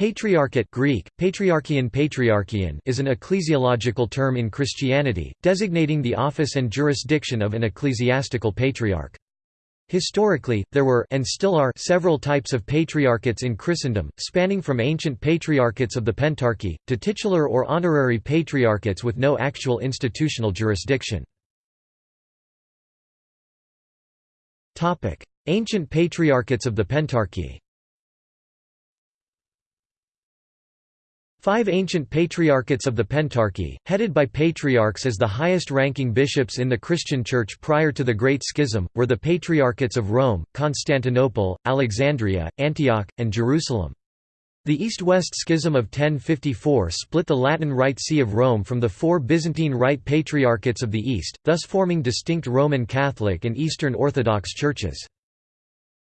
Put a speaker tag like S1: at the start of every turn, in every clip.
S1: Patriarchate Greek, patriarchion patriarchion is an ecclesiological term in Christianity, designating the office and jurisdiction of an ecclesiastical patriarch. Historically, there were and still are several types of patriarchates in Christendom, spanning from ancient patriarchates of the Pentarchy, to titular or honorary patriarchates with no actual institutional jurisdiction. Ancient patriarchates of the Pentarchy Five ancient patriarchates of the Pentarchy, headed by patriarchs as the highest-ranking bishops in the Christian Church prior to the Great Schism, were the Patriarchates of Rome, Constantinople, Alexandria, Antioch, and Jerusalem. The East-West Schism of 1054 split the Latin Rite See of Rome from the four Byzantine Rite Patriarchates of the East, thus forming distinct Roman Catholic and Eastern Orthodox churches.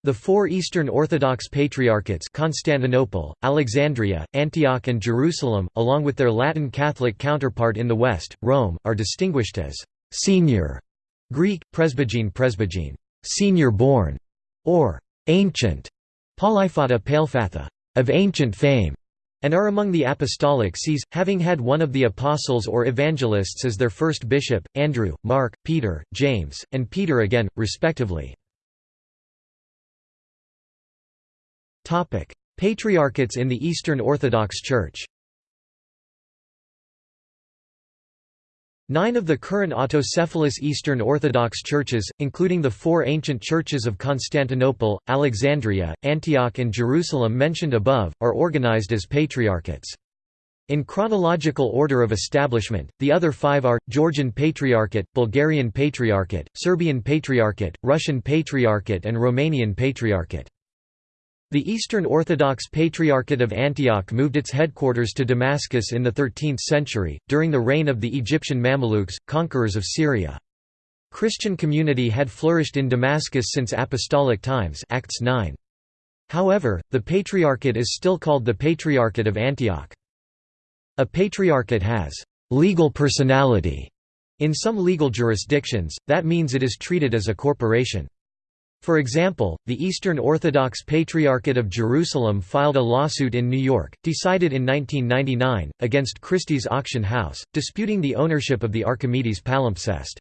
S1: The four Eastern Orthodox Patriarchates Constantinople, Alexandria, Antioch and Jerusalem, along with their Latin Catholic counterpart in the West, Rome, are distinguished as «senior» Greek, presbygene presbygene, «senior born» or «ancient» Polyphata Palefatha, «of ancient fame» and are among the apostolic sees, having had one of the apostles or evangelists as their first bishop, Andrew, Mark, Peter, James, and Peter again, respectively. Patriarchates in the Eastern Orthodox Church Nine of the current autocephalous Eastern Orthodox churches, including the four ancient churches of Constantinople, Alexandria, Antioch and Jerusalem mentioned above, are organized as patriarchates. In chronological order of establishment, the other five are, Georgian Patriarchate, Bulgarian Patriarchate, Serbian Patriarchate, Russian Patriarchate and Romanian Patriarchate. The Eastern Orthodox Patriarchate of Antioch moved its headquarters to Damascus in the 13th century, during the reign of the Egyptian Mamelukes, conquerors of Syria. Christian community had flourished in Damascus since apostolic times Acts 9. However, the Patriarchate is still called the Patriarchate of Antioch. A patriarchate has «legal personality» in some legal jurisdictions, that means it is treated as a corporation. For example, the Eastern Orthodox Patriarchate of Jerusalem filed a lawsuit in New York, decided in 1999, against Christie's Auction House, disputing the ownership of the Archimedes palimpsest.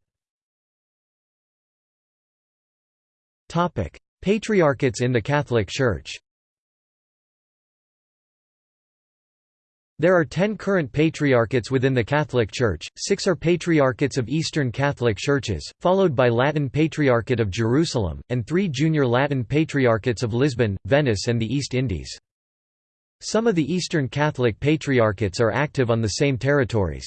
S1: Patriarchates in the Catholic Church There are ten current patriarchates within the Catholic Church, six are patriarchates of Eastern Catholic Churches, followed by Latin Patriarchate of Jerusalem, and three junior Latin patriarchates of Lisbon, Venice and the East Indies. Some of the Eastern Catholic patriarchates are active on the same territories.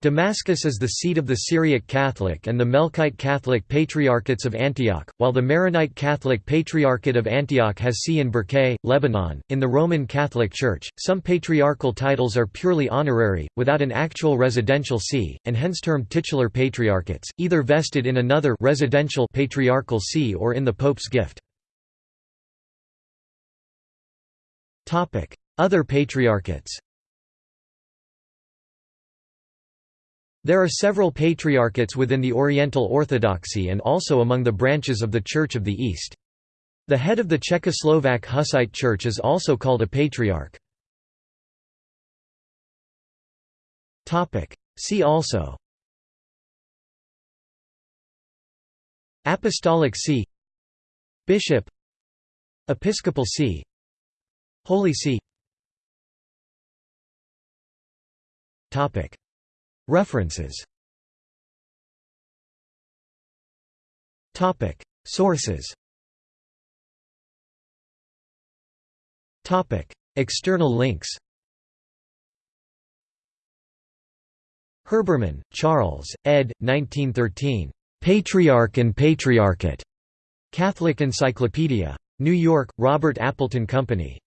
S1: Damascus is the seat of the Syriac Catholic and the Melkite Catholic Patriarchates of Antioch, while the Maronite Catholic Patriarchate of Antioch has see in Bkerké, Lebanon. In the Roman Catholic Church, some patriarchal titles are purely honorary, without an actual residential see, and hence termed titular patriarchates, either vested in another residential patriarchal see or in the Pope's gift. Other patriarchates There are several patriarchates within the Oriental Orthodoxy and also among the branches of the Church of the East. The head of the Czechoslovak Hussite Church is also called a patriarch. See also Apostolic See Bishop Episcopal See Holy See References Sources External links Herbermann, Charles, ed. 1913. Patriarch and Patriarchate. Catholic Encyclopedia. New York, Robert Appleton Company.